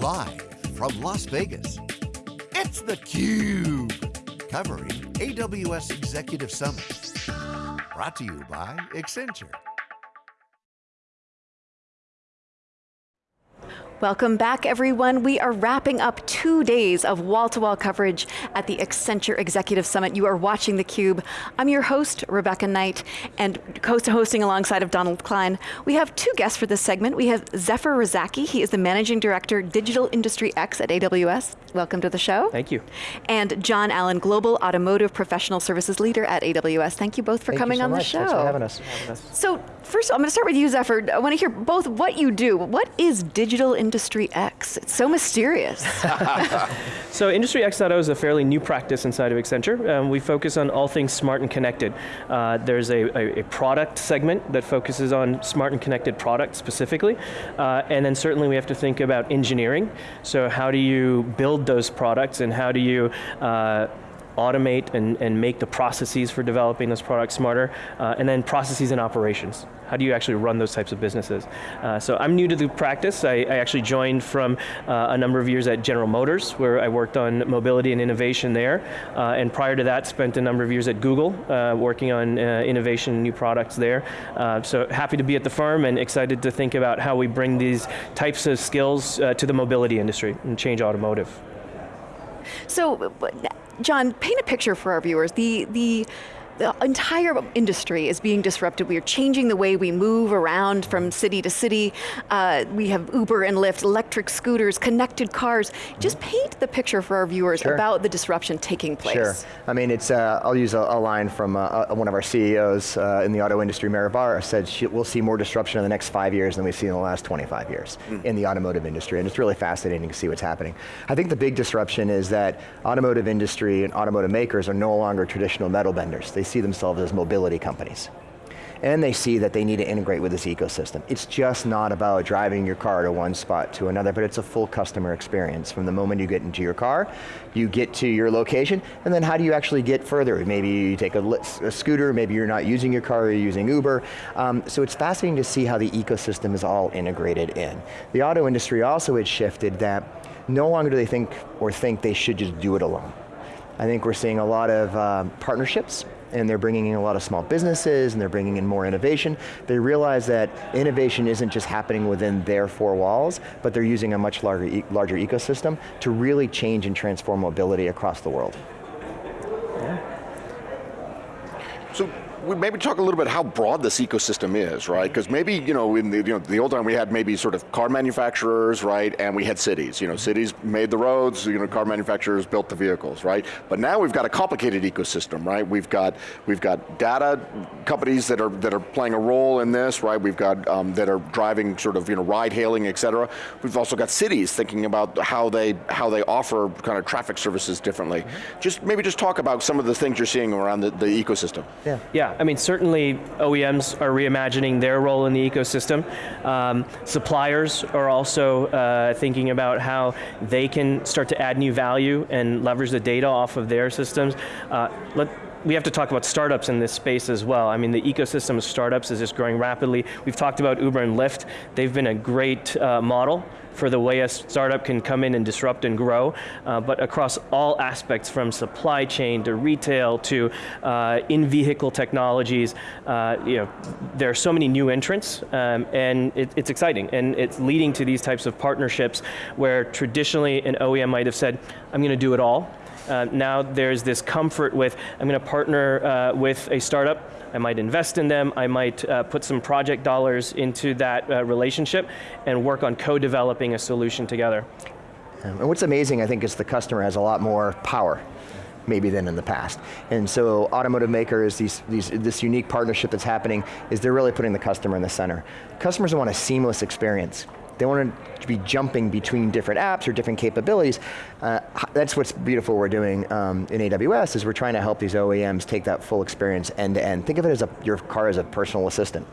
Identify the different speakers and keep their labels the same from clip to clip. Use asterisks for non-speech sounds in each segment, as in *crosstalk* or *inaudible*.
Speaker 1: Live from Las Vegas, it's theCUBE. Covering AWS Executive Summit. Brought to you by Accenture.
Speaker 2: Welcome back everyone. We are wrapping up two days of wall-to-wall -wall coverage at the Accenture Executive Summit. You are watching theCUBE. I'm your host, Rebecca Knight, and co-hosting alongside of Donald Klein. We have two guests for this segment. We have Zafar Razzacki, he is the Managing Director, Digital Industry X at AWS. Welcome to the show.
Speaker 3: Thank you.
Speaker 2: And John Allen, Global Automotive Professional Services Leader at AWS. Thank you both for
Speaker 4: Thank
Speaker 2: coming on
Speaker 4: so
Speaker 2: the
Speaker 4: much.
Speaker 2: show.
Speaker 4: Thanks for having us.
Speaker 2: So, first, I'm going to start with you, Zafar. I want to hear both what you do. What is Digital Industry X? It's so mysterious. *laughs*
Speaker 3: so Industry X.0 is a fairly new practice inside of Accenture. Um, we focus on all things smart and connected. Uh, there's a, a, a, product segment that focuses on smart and connected products specifically. Uh, and then certainly we have to think about engineering. So how do you build those products and how do you uh, automate and, and make the processes for developing those products smarter, uh, and then processes and operations. How do you actually run those types of businesses? Uh, so I'm new to the practice. I, I actually joined from uh, a number of years at General Motors, where I worked on mobility and innovation there. Uh, and prior to that, spent a number of years at Google, uh, working on uh, innovation and new products there. So happy to be at the firm and excited to think about how we bring these types of skills to the mobility industry and change automotive.
Speaker 2: So, John, paint a picture for our viewers. The, the, the entire industry is being disrupted. We are changing the way we move around from city to city. Uh, we have Uber and Lyft, electric scooters, connected cars. Just paint the picture for our viewers sure. about the disruption taking place.
Speaker 4: Sure, I mean, it's, uh, I'll use a, a line from uh, uh one of our CEOs uh, in the auto industry, Mary Barra, said she, we'll see more disruption in the next five years than we've seen in the last 25 years mm. in the automotive industry, and it's really fascinating to see what's happening. I think the big disruption is that automotive industry and automotive makers are no longer traditional metal benders. They see themselves as mobility companies. And they see that they need to integrate with this ecosystem. It's just not about driving your car to one spot to another, but it's a full customer experience. From the moment you get into your car, you get to your location, and then how do you actually get further? Maybe you take a, a scooter, maybe you're not using your car, you're using Uber. Um, so it's fascinating to see how the ecosystem is all integrated in. The auto industry also had shifted that no longer do they think or think they should just do it alone. I think we're seeing a lot of uh, partnerships and they're bringing in a lot of small businesses and they're bringing in more innovation. They realize that innovation isn't just happening within their four walls, but they're using a much larger, e larger ecosystem to really change and transform mobility across the world.
Speaker 5: Yeah. So we maybe talk a little bit how broad this ecosystem is, right? Because maybe, you know, in the, you know, the old time we had maybe sort of car manufacturers, right? And we had cities. You know, cities made the roads, you know, car manufacturers built the vehicles, right? But now we've got a complicated ecosystem, right? We've got, we've got data companies that are, that are playing a role in this, right? We've got, um, that are driving sort of, you know, ride hailing, et cetera. We've also got cities thinking about how they, how they offer kind of traffic services differently. Mm -hmm. Just, maybe just talk about some of the things you're seeing around the, the ecosystem.
Speaker 3: Yeah. Yeah, I mean, certainly OEMs are reimagining their role in the ecosystem. Um, suppliers are also uh, thinking about how they can start to add new value and leverage the data off of their systems. Uh, let, we have to talk about startups in this space as well. I mean, the ecosystem of startups is just growing rapidly. We've talked about Uber and Lyft. They've been a great uh, model for the way a startup can come in and disrupt and grow, uh, but across all aspects from supply chain to retail to uh, in-vehicle technologies, uh, you know, there are so many new entrants um, and it, it's exciting and it's leading to these types of partnerships where traditionally an OEM might have said, I'm going to do it all, uh, now there's this comfort with, I'm going to partner uh, with a startup, I might invest in them, I might uh, put some project dollars into that uh, relationship and work on co-developing a solution together.
Speaker 4: and what's amazing, I think, is the customer has a lot more power maybe than in the past. And so automotive makers, these, these, this unique partnership that's happening is they're really putting the customer in the center. Customers want a seamless experience. They want to be jumping between different apps or different capabilities. Uh, that's what's beautiful we're doing um, in AWS is we're trying to help these OEMs take that full experience end to end. Think of it as a, your car as a personal assistant.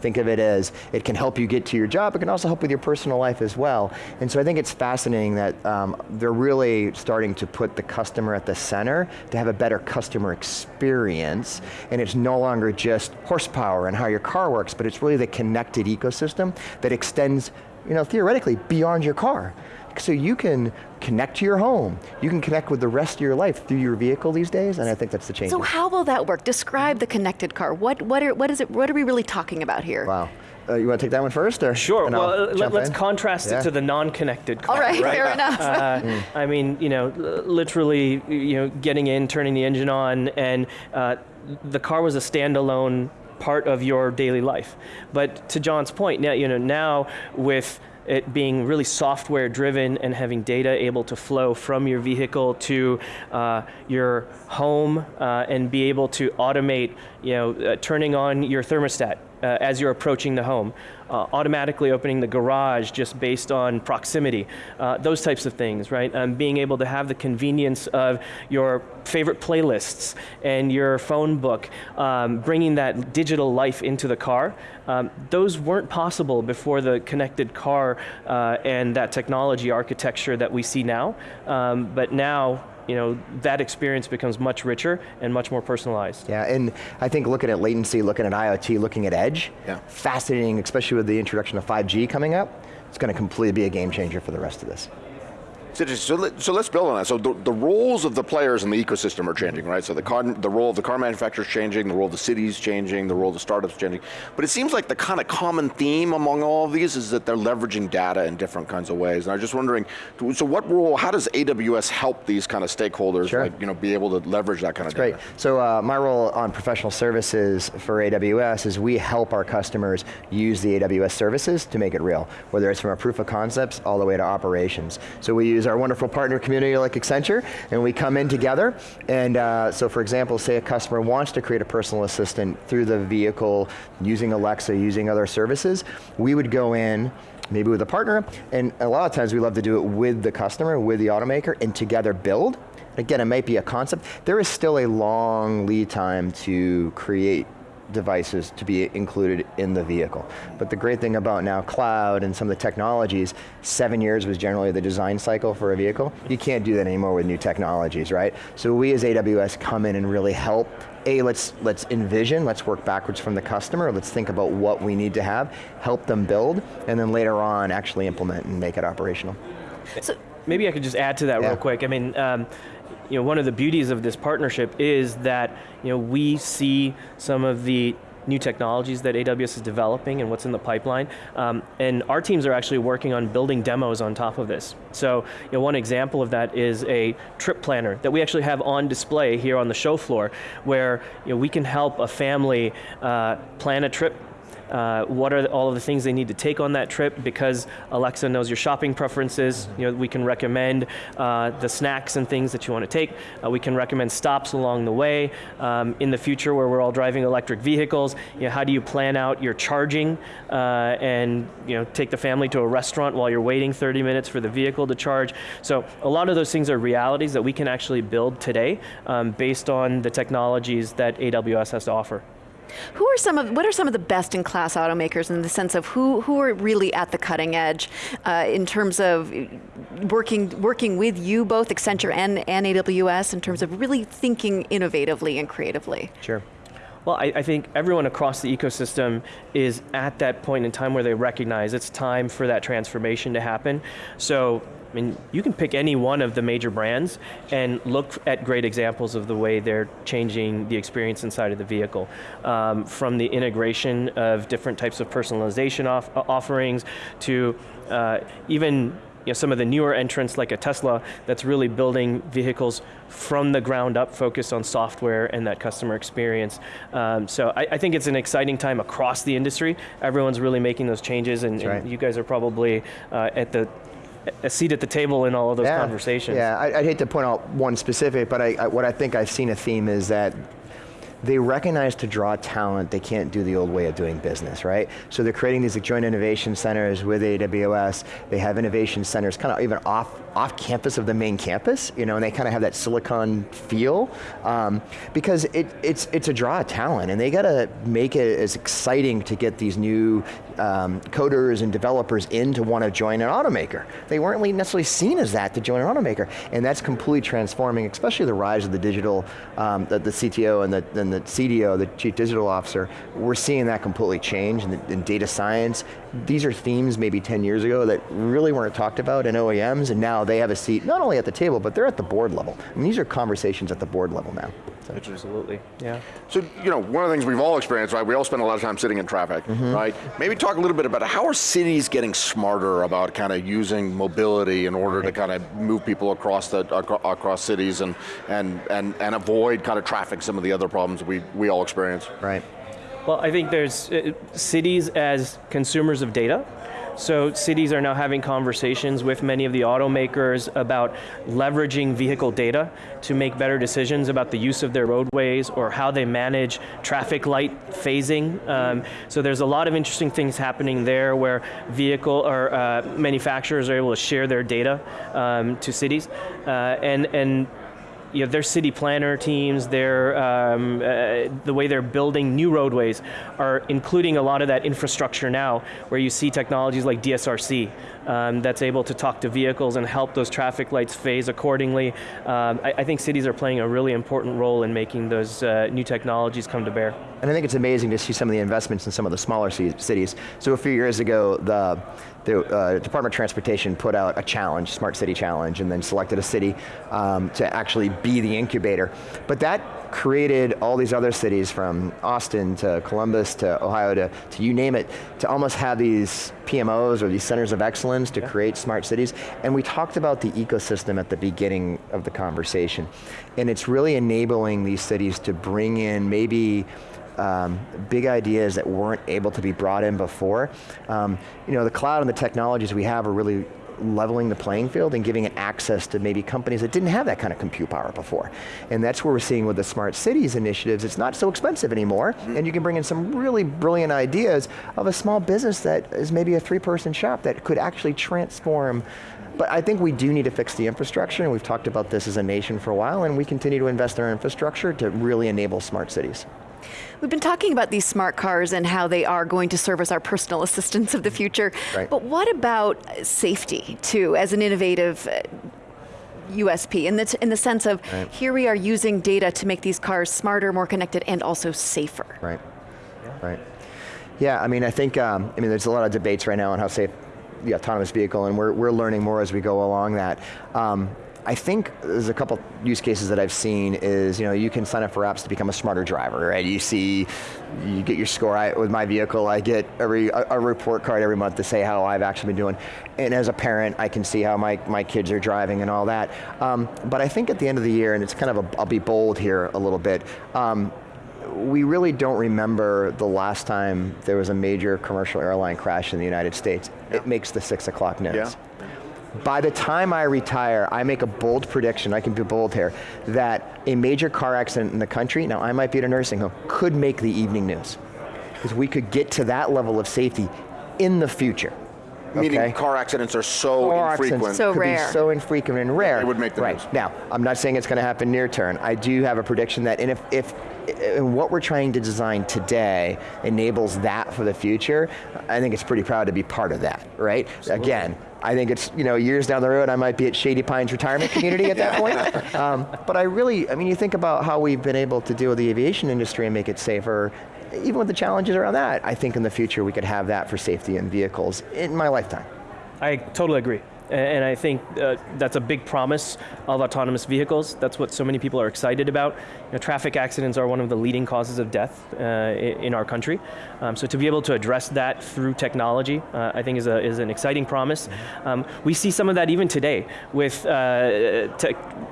Speaker 4: Think of it as, it can help you get to your job, it can also help with your personal life as well. And so I think it's fascinating that um, they're really starting to put the customer at the center to have a better customer experience, and it's no longer just horsepower and how your car works, but it's really the connected ecosystem that extends you know, theoretically, beyond your car. So you can connect to your home. You can connect with the rest of your life through your vehicle these days, and I think that's the change.
Speaker 2: So how will that work? Describe the connected car. What, what, are, what is it, what are we really talking about here?
Speaker 4: Wow. Uh, you want to take that one first, or
Speaker 3: Sure. Well, let,
Speaker 4: jump
Speaker 3: let's
Speaker 4: in?
Speaker 3: contrast
Speaker 4: Yeah.
Speaker 3: it to the non-connected car.
Speaker 2: All right, fair enough.
Speaker 3: Uh, *laughs* I mean, you know, literally, you know, getting in, turning the engine on, and uh, the car was a standalone part of your daily life. But to John's point, now, you know, now with it being really software driven and having data able to flow from your vehicle to uh, your home uh, and be able to automate, you know, uh, turning on your thermostat uh, as you're approaching the home, uh, automatically opening the garage just based on proximity, uh, those types of things, right? Um, being able to have the convenience of your favorite playlists and your phone book, um, bringing that digital life into the car. Um, those weren't possible before the connected car uh, and that technology architecture that we see now. Um, but now, you know, that experience becomes much richer and much more personalized.
Speaker 4: Yeah, and I think looking at latency, looking at IoT, looking at edge,
Speaker 5: Yeah.
Speaker 4: fascinating, especially with the introduction of 5G coming up, it's going to completely be a game changer for the rest of this.
Speaker 5: So, let, so let's build on that. So the, the roles of the players in the ecosystem are changing, right? So the car, the role of the car manufacturers changing, the role of the cities changing, the role of the startups changing. But it seems like the kind of common theme among all of these is that they're leveraging data in different kinds of ways. And I was just wondering, so what role? How does AWS help these kind of stakeholders,
Speaker 4: Sure.
Speaker 5: like you know, be able to leverage that kind of
Speaker 4: Great.
Speaker 5: data?
Speaker 4: So uh, my role on professional services for AWS is we help our customers use the AWS services to make it real, whether it's from a proof of concepts all the way to operations. So we use our wonderful partner community like Accenture, and we come in together, and uh, so for example, say a customer wants to create a personal assistant through the vehicle, using Alexa, using other services, we would go in, maybe with a partner, and a lot of times we love to do it with the customer, with the automaker, and together build. Again, it might be a concept. There is still a long lead time to create devices to be included in the vehicle. But the great thing about now cloud and some of the technologies, seven years was generally the design cycle for a vehicle. You can't do that anymore with new technologies, right? So we as AWS come in and really help a, let's, let's envision, let's work backwards from the customer, let's think about what we need to have, help them build, and then later on actually implement and make it operational.
Speaker 2: So,
Speaker 3: Maybe I could just add to that
Speaker 4: Yeah.
Speaker 3: real quick. I mean, um, you know, one of the beauties of this partnership is that you know we see some of the new technologies that AWS is developing and what's in the pipeline, um, and our teams are actually working on building demos on top of this. So, you know, one example of that is a trip planner that we actually have on display here on the show floor, where you know we can help a family uh, plan a trip uh, what are all of the things they need to take on that trip because Alexa knows your shopping preferences. You know, we can recommend uh, the snacks and things that you want to take. Uh, we can recommend stops along the way. Um, in the future where we're all driving electric vehicles, you know, how do you plan out your charging uh, and you know, take the family to a restaurant while you're waiting 30 minutes for the vehicle to charge. So a lot of those things are realities that we can actually build today um, based on the technologies that AWS has to offer.
Speaker 2: Who are some of what are some of the best in class automakers in the sense of who who are really at the cutting edge uh, in terms of working working with you both Accenture and, and AWS in terms of really thinking innovatively and creatively.
Speaker 4: Sure.
Speaker 3: Well, I, I think everyone across the ecosystem is at that point in time where they recognize it's time for that transformation to happen. So, I mean, you can pick any one of the major brands and look at great examples of the way they're changing the experience inside of the vehicle. Um, from the integration of different types of personalization off, uh, offerings to uh, even you know, some of the newer entrants like a Tesla that's really building vehicles from the ground up, focused on software and that customer experience. Um, so I, I think it's an exciting time across the industry. Everyone's really making those changes and, and you guys are probably uh, at the a seat at the table in all of those
Speaker 4: yeah.
Speaker 3: conversations.
Speaker 4: Yeah, I, I'd hate to point out one specific, but I, I, what I think I've seen a theme is that they recognize to draw talent, they can't do the old way of doing business, right? So they're creating these joint innovation centers with AWS. They have innovation centers kind of even off, off campus of the main campus, you know, and they kind of have that silicon feel um, because it, it's, it's a draw of talent and they got to make it as exciting to get these new um, coders and developers in to want to join an automaker. They weren't necessarily seen as that to join an automaker, and that's completely transforming, especially the rise of the digital, um, the, the, CTO and the, and the CDO, the Chief Digital Officer, we're seeing that completely change in, in data science, these are themes maybe 10 years ago that really weren't talked about in OEMs, and now they have a seat, not only at the table, but they're at the board level. I mean, these are conversations at the board level now.
Speaker 3: So. Absolutely, yeah.
Speaker 5: So, you know, one of the things we've all experienced, right, we all spend a lot of time sitting in traffic, mm -hmm. right? Maybe talk a little bit about how are cities getting smarter about kind of using mobility in order right. to kind of move people across the across cities and, and, and, and avoid kind of traffic, some of the other problems we, we all experience.
Speaker 4: Right.
Speaker 3: Well, I think there's uh, cities as consumers of data, so cities are now having conversations with many of the automakers about leveraging vehicle data to make better decisions about the use of their roadways or how they manage traffic light phasing. Um, so there's a lot of interesting things happening there where vehicle or uh, manufacturers are able to share their data um, to cities. Uh, and, and you know, their city planner teams, their, um, uh, the way they're building new roadways are including a lot of that infrastructure now, where you see technologies like DSRC um, that's able to talk to vehicles and help those traffic lights phase accordingly. Um, I, I, think cities are playing a really important role in making those uh, new technologies come to bear.
Speaker 4: And I think it's amazing to see some of the investments in some of the smaller cities. So a few years ago, the the uh, Department of Transportation put out a challenge, Smart City Challenge, and then selected a city um, to actually be the incubator. But that created all these other cities from Austin to Columbus to Ohio to, to you name it, to almost have these PMOs or these centers of excellence to yeah. create smart cities. And we talked about the ecosystem at the beginning of the conversation. And it's really enabling these cities to bring in maybe um, big ideas that weren't able to be brought in before. Um, you know, the cloud and the technologies we have are really leveling the playing field and giving it access to maybe companies that didn't have that kind of compute power before. And that's what we're seeing with the smart cities initiatives. It's not so expensive anymore, mm -hmm. and you can bring in some really brilliant ideas of a small business that is maybe a three person shop that could actually transform but I think we do need to fix the infrastructure, and we've talked about this as a nation for a while, and we continue to invest in our infrastructure to really enable smart cities.
Speaker 2: We've been talking about these smart cars and how they are going to serve as our personal *laughs* assistants of the future. Right. But what about safety too, as an innovative USP, uh, in the, in the sense of, right. here we are using data to make these cars smarter, more connected, and also safer.
Speaker 4: Right, yeah. right. Yeah, I mean, I think, um, I mean, there's a lot of debates right now on how safe the autonomous vehicle, and we're, we're learning more as we go along that. Um, I think there's a couple use cases that I've seen is, you know, you can sign up for apps to become a smarter driver, right? You see, you get your score, I, with my vehicle, I get every, a, a, report card every month to say how I've actually been doing. And as a parent, I can see how my, my kids are driving and all that. Um, but I think at the end of the year, and it's kind of a, I'll be bold here a little bit, um, we really don't remember the last time there was a major commercial airline crash in the United States. Yeah. It makes the six o'clock news. Yeah. By the time I retire, I make a bold prediction, I can be bold here, that a major car accident in the country, now I might be at a nursing home, could make the evening news. Because we could get to that level of safety in the future.
Speaker 5: Meaning okay? car accidents are so car infrequent.
Speaker 2: so rare.
Speaker 4: so infrequent and rare.
Speaker 5: It would make the
Speaker 4: right.
Speaker 5: news.
Speaker 4: Now, I'm not saying it's going to happen near term. I do have a prediction that, and if, if and what we're trying to design today enables that for the future, I think it's pretty proud to be part of that, right? Absolutely. Again, I think it's, you know, years down the road, I might be at Shady Pines Retirement Community at that *laughs* point. Um, but I really, I mean, you think about how we've been able to deal with the aviation industry and make it safer, even with the challenges around that, I think in the future we could have that for safety in vehicles in my lifetime.
Speaker 3: I totally agree. And I think uh, that's a big promise of autonomous vehicles. That's what so many people are excited about. You know, traffic accidents are one of the leading causes of death uh, in our country. Um, so to be able to address that through technology, uh, I think is, a, is an exciting promise. Um, we see some of that even today with, uh,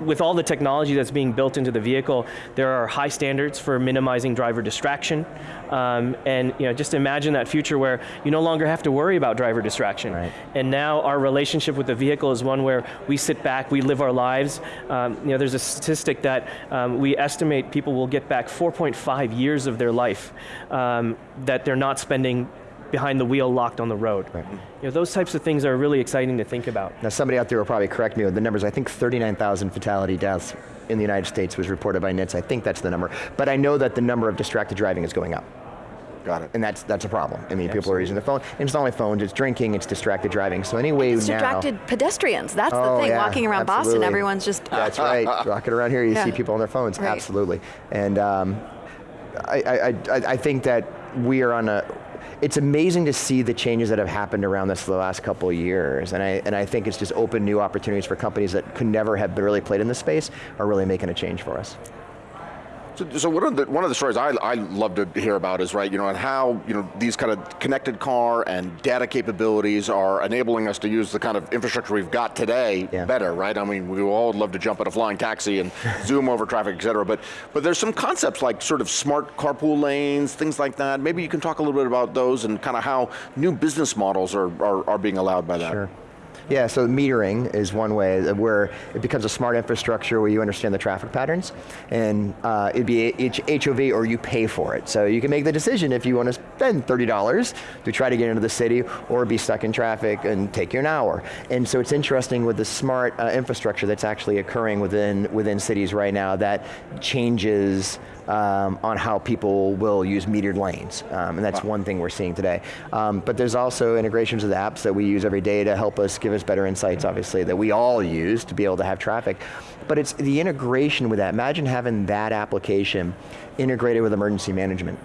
Speaker 3: with all the technology that's being built into the vehicle. There are high standards for minimizing driver distraction. Um, and you know, just imagine that future where you no longer have to worry about driver distraction. Right. And now our relationship with the vehicle is one where we sit back, we live our lives. Um, you know, there's a statistic that um, we estimate people will get back 4.5 years of their life um, that they're not spending behind the wheel locked on the road. Right. You know, those types of things are really exciting to think about.
Speaker 4: Now somebody out there will probably correct me with the numbers, I think 39,000 fatality deaths in the United States was reported by NHTSA, I think that's the number. But I know that the number of distracted driving is going up.
Speaker 5: Got it.
Speaker 4: And that's that's a problem. I mean, Absolutely. people are using their phone. And it's not only phones, it's drinking, it's distracted driving. So anyway
Speaker 2: it's
Speaker 4: now,
Speaker 2: distracted pedestrians. That's
Speaker 4: oh,
Speaker 2: the thing.
Speaker 4: Yeah,
Speaker 2: Walking around
Speaker 4: absolutely.
Speaker 2: Boston, everyone's just. *laughs*
Speaker 4: That's right. Walking around here, you yeah. see people on their phones. Right. Absolutely. And um, I, I, I, I think that we are on a it's amazing to see the changes that have happened around this the last couple of years, and I, and I think it's just opened new opportunities for companies that could never have really played in this space, are really making a change for us.
Speaker 5: So, one of the one of the stories I, I love to hear about is right, you know, and how you know these kind of connected car and data capabilities are enabling us to use the kind of infrastructure we've got today
Speaker 4: Yeah.
Speaker 5: better, right? I mean, we all would love to jump in a flying taxi and *laughs* zoom over traffic, et cetera. But but there's some concepts like sort of smart carpool lanes, things like that. Maybe you can talk a little bit about those and kind of how new business models are are, are being allowed by that.
Speaker 4: Sure. Yeah, so metering is one way where it becomes a smart infrastructure where you understand the traffic patterns, and uh, it'd be HOV or you pay for it. So you can make the decision if you want to spend $30 to try to get into the city or be stuck in traffic and take you an hour. And so it's interesting with the smart uh, infrastructure that's actually occurring within, within cities right now that changes um, on how people will use metered lanes. Um, and that's one thing we're seeing today. Um, but there's also integrations of the apps that we use every day to help us give us better insights, obviously, that we all use to be able to have traffic. But it's the integration with that. Imagine having that application integrated with emergency management.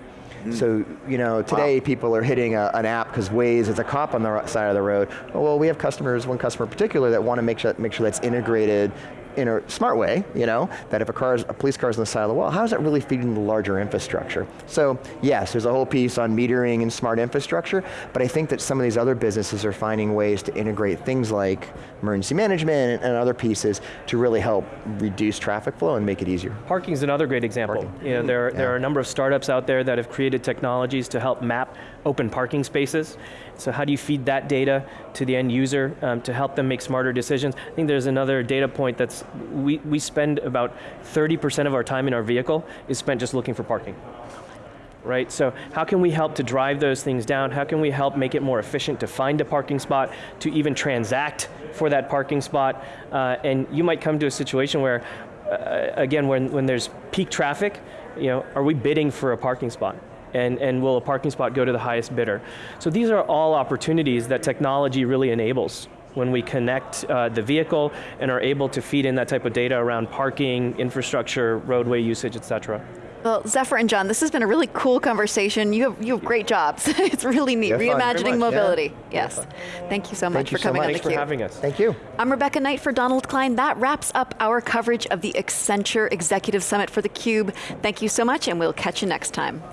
Speaker 4: So, you know, today people are hitting a, an app because Waze is a cop on the side of the road. Well, we have customers, one customer in particular, that want to make sure, make sure that's integrated in a smart way, you know, that if a car is, a police car is on the side of the wall, how is that really feeding the larger infrastructure? So yes, there's a whole piece on metering and smart infrastructure, but I think that some of these other businesses are finding ways to integrate things like emergency management and other pieces to really help reduce traffic flow and make it easier.
Speaker 3: Parking is another great example.
Speaker 4: Parking.
Speaker 3: You know, there, there
Speaker 4: Yeah.
Speaker 3: are a number of startups out there that have created technologies to help map open parking spaces. So how do you feed that data to the end user um, to help them make smarter decisions? I think there's another data point that's, we, we spend about 30% of our time in our vehicle is spent just looking for parking. Right, so how can we help to drive those things down? How can we help make it more efficient to find a parking spot, to even transact for that parking spot? Uh, and you might come to a situation where, uh, again, when, when there's peak traffic, you know, are we bidding for a parking spot? And, and will a parking spot go to the highest bidder? So these are all opportunities that technology really enables when we connect uh, the vehicle and are able to feed in that type of data around parking, infrastructure, roadway usage, et cetera.
Speaker 2: Well, Zafar and John, this has been a really cool conversation. You have, you have great jobs. *laughs* it's really neat.
Speaker 4: Yeah.
Speaker 2: Reimagining mobility.
Speaker 4: yeah.
Speaker 2: Yes. Thank you so much
Speaker 4: Thank you
Speaker 2: for
Speaker 4: so
Speaker 2: coming
Speaker 4: much.
Speaker 2: on
Speaker 3: Thanks for
Speaker 2: theCUBE.
Speaker 3: having us.
Speaker 4: Thank you.
Speaker 2: I'm Rebecca Knight for Donald Klein. That wraps up our coverage of the Accenture Executive Summit for theCUBE. Thank you so much and we'll catch you next time.